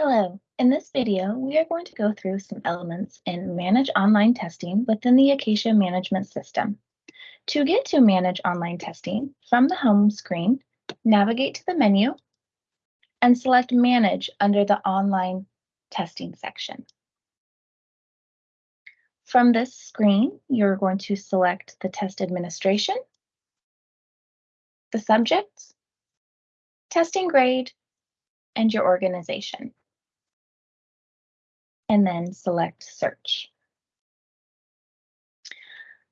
Hello, in this video, we are going to go through some elements in Manage Online Testing within the Acacia Management System. To get to Manage Online Testing, from the home screen, navigate to the menu and select Manage under the Online Testing section. From this screen, you're going to select the test administration, the subject, testing grade, and your organization. And then select search.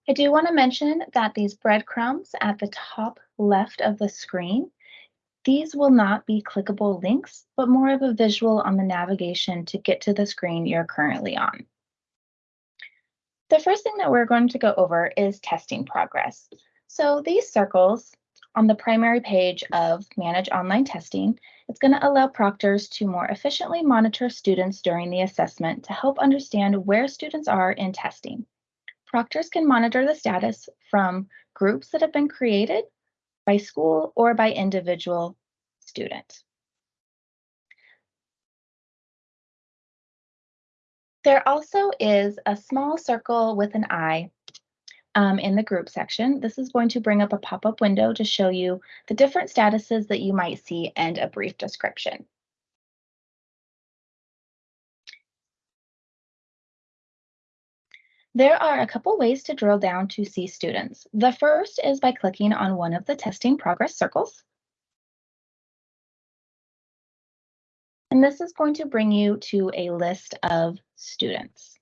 I do want to mention that these breadcrumbs at the top left of the screen, these will not be clickable links, but more of a visual on the navigation to get to the screen you're currently on. The first thing that we're going to go over is testing progress. So these circles on the primary page of Manage Online Testing, it's going to allow proctors to more efficiently monitor students during the assessment to help understand where students are in testing. Proctors can monitor the status from groups that have been created by school or by individual student. There also is a small circle with an eye um, in the group section. This is going to bring up a pop-up window to show you the different statuses that you might see and a brief description. There are a couple ways to drill down to see students. The first is by clicking on one of the testing progress circles. And this is going to bring you to a list of students.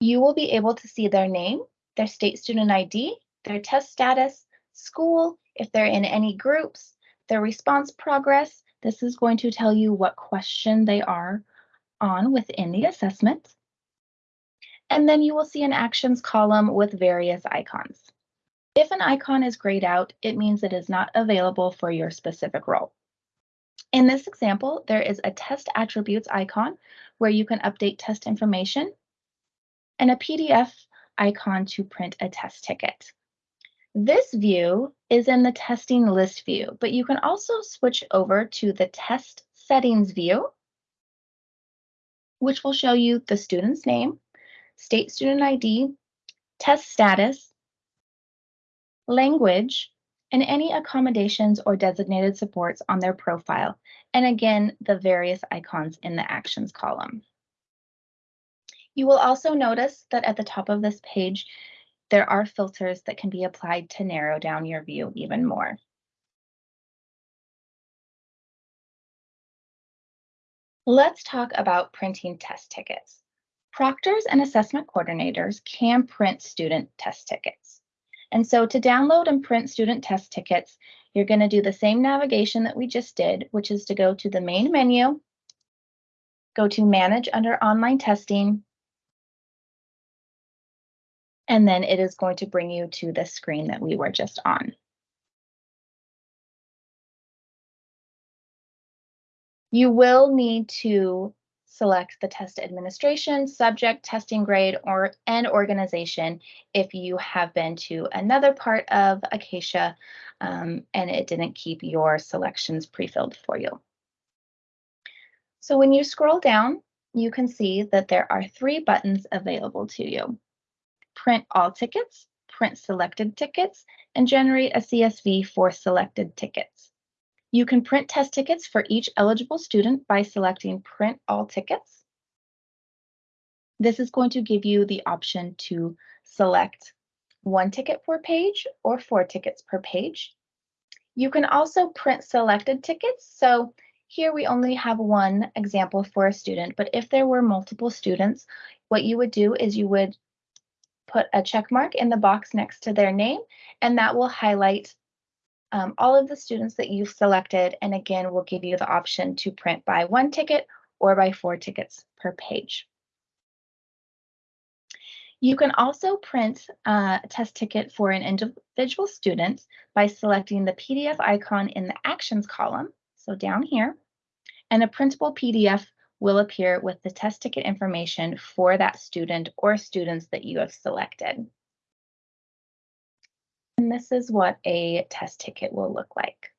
You will be able to see their name, their state student ID, their test status, school, if they're in any groups, their response progress. This is going to tell you what question they are on within the assessment. And then you will see an actions column with various icons. If an icon is grayed out, it means it is not available for your specific role. In this example, there is a test attributes icon where you can update test information and a PDF icon to print a test ticket. This view is in the testing list view, but you can also switch over to the test settings view, which will show you the student's name, state student ID, test status, language, and any accommodations or designated supports on their profile, and again, the various icons in the actions column. You will also notice that at the top of this page, there are filters that can be applied to narrow down your view even more. Let's talk about printing test tickets. Proctors and assessment coordinators can print student test tickets. And so to download and print student test tickets, you're going to do the same navigation that we just did, which is to go to the main menu, go to Manage under Online Testing, and then it is going to bring you to the screen that we were just on. You will need to select the test administration, subject, testing grade, or and organization if you have been to another part of Acacia um, and it didn't keep your selections pre-filled for you. So when you scroll down, you can see that there are three buttons available to you. Print all tickets, print selected tickets, and generate a CSV for selected tickets. You can print test tickets for each eligible student by selecting Print All Tickets. This is going to give you the option to select one ticket per page or four tickets per page. You can also print selected tickets. So here we only have one example for a student, but if there were multiple students, what you would do is you would put a check mark in the box next to their name, and that will highlight um, all of the students that you've selected, and again, we'll give you the option to print by one ticket or by four tickets per page. You can also print a test ticket for an individual student by selecting the PDF icon in the Actions column, so down here, and a printable PDF will appear with the test ticket information for that student or students that you have selected. And this is what a test ticket will look like.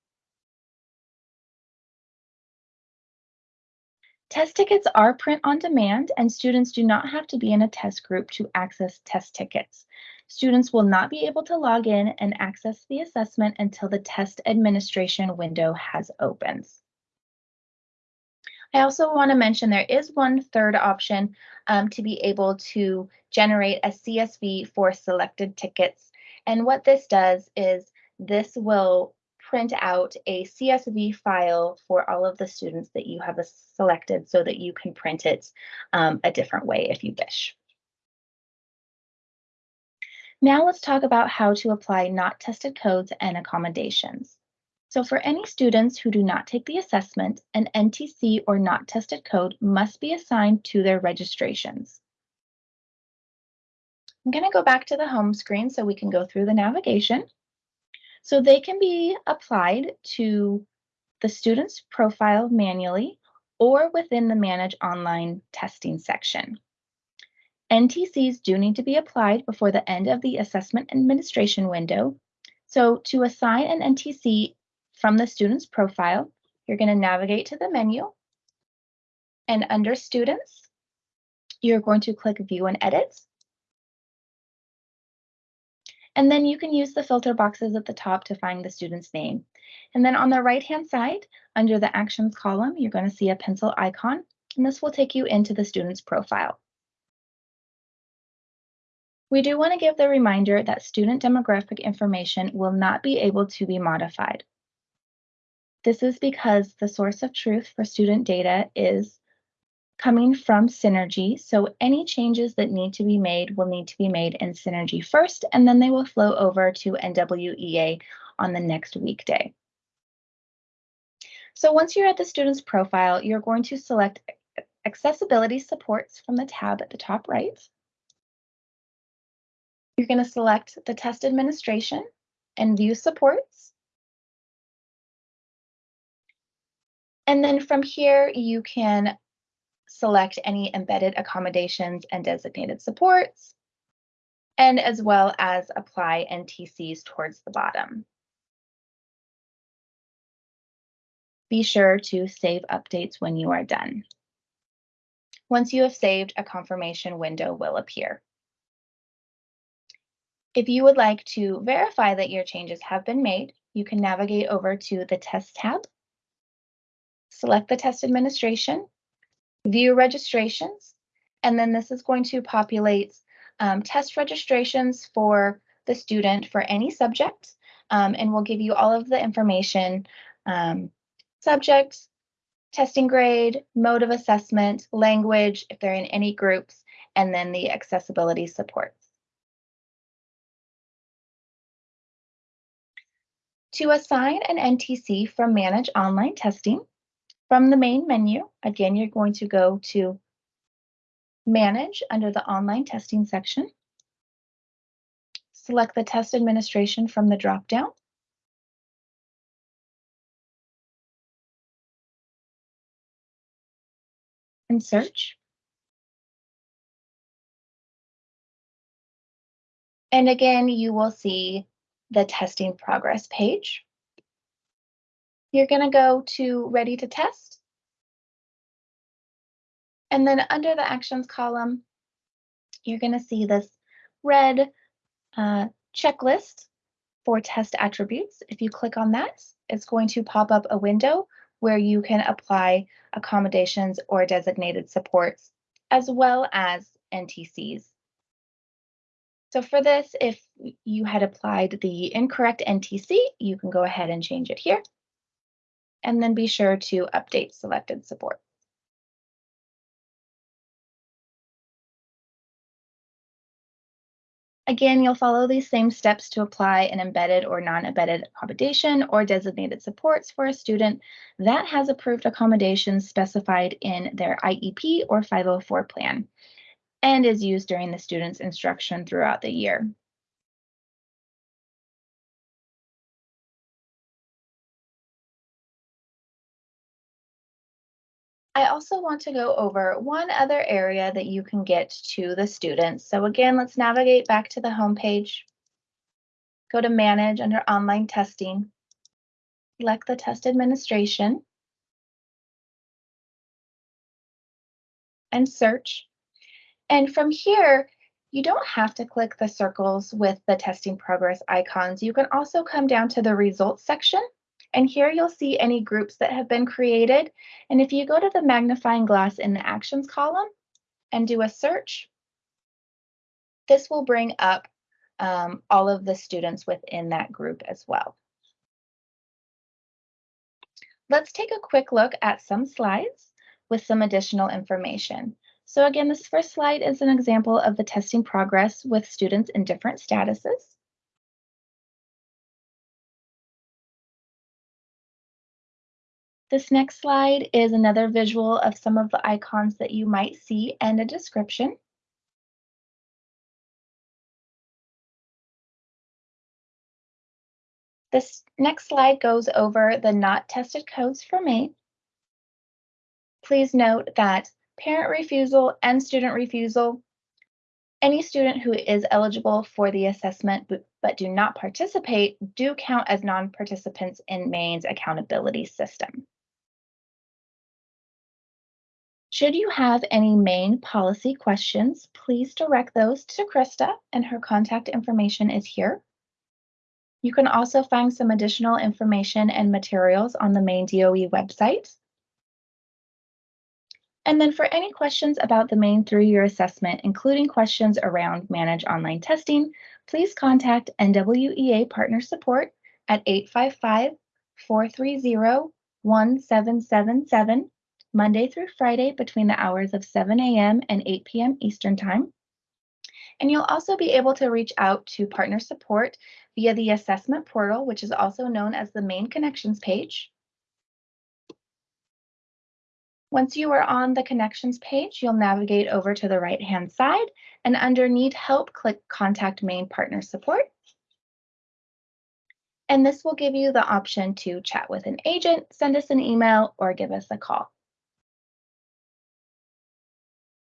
Test tickets are print on demand and students do not have to be in a test group to access test tickets. Students will not be able to log in and access the assessment until the test administration window has opened. I also want to mention there is one third option um, to be able to generate a CSV for selected tickets. And what this does is this will print out a CSV file for all of the students that you have selected so that you can print it um, a different way if you wish. Now let's talk about how to apply not tested codes and accommodations. So for any students who do not take the assessment, an NTC or not tested code must be assigned to their registrations. I'm going to go back to the home screen so we can go through the navigation. So they can be applied to the student's profile manually or within the Manage Online Testing section. NTCs do need to be applied before the end of the assessment administration window. So to assign an NTC from the student's profile, you're going to navigate to the menu. And under Students, you're going to click View and Edit. And then you can use the filter boxes at the top to find the student's name. And then on the right-hand side, under the Actions column, you're going to see a pencil icon, and this will take you into the student's profile. We do want to give the reminder that student demographic information will not be able to be modified. This is because the source of truth for student data is coming from Synergy, so any changes that need to be made will need to be made in Synergy first, and then they will flow over to NWEA on the next weekday. So once you're at the student's profile, you're going to select Accessibility Supports from the tab at the top right. You're going to select the test administration and view supports. And then from here, you can select any embedded accommodations and designated supports, and as well as apply NTCs towards the bottom. Be sure to save updates when you are done. Once you have saved, a confirmation window will appear. If you would like to verify that your changes have been made, you can navigate over to the Test tab, select the test administration, view registrations, and then this is going to populate um, test registrations for the student for any subject, um, and will give you all of the information, um, subject, testing grade, mode of assessment, language, if they're in any groups, and then the accessibility supports. To assign an NTC from Manage Online Testing, from the main menu, again, you're going to go to Manage under the Online Testing section. Select the test administration from the dropdown. And search. And again, you will see the testing progress page. You're going to go to ready to test. And then under the actions column, you're going to see this red uh, checklist for test attributes. If you click on that, it's going to pop up a window where you can apply accommodations or designated supports, as well as NTCs. So for this, if you had applied the incorrect NTC, you can go ahead and change it here. And then be sure to update selected support. Again, you'll follow these same steps to apply an embedded or non-embedded accommodation or designated supports for a student that has approved accommodations specified in their IEP or 504 plan and is used during the student's instruction throughout the year. I also want to go over one other area that you can get to the students. So again, let's navigate back to the home page. Go to Manage under Online Testing. Select the Test Administration. and search. And from here, you don't have to click the circles with the testing progress icons. You can also come down to the results section and here you'll see any groups that have been created. And if you go to the magnifying glass in the actions column and do a search, this will bring up um, all of the students within that group as well. Let's take a quick look at some slides with some additional information. So again, this first slide is an example of the testing progress with students in different statuses. This next slide is another visual of some of the icons that you might see and a description. This next slide goes over the not tested codes for Maine. Please note that parent refusal and student refusal, any student who is eligible for the assessment but, but do not participate do count as non-participants in Maine's accountability system. Should you have any Maine policy questions, please direct those to Krista and her contact information is here. You can also find some additional information and materials on the Maine DOE website. And then for any questions about the Maine three-year assessment, including questions around manage online testing, please contact NWEA Partner Support at 855 430 1777 Monday through Friday between the hours of 7 a.m. and 8 p.m. Eastern Time. And you'll also be able to reach out to partner support via the assessment portal, which is also known as the Maine connections page. Once you are on the connections page, you'll navigate over to the right hand side and under need help, click contact Maine partner support. And this will give you the option to chat with an agent, send us an email, or give us a call.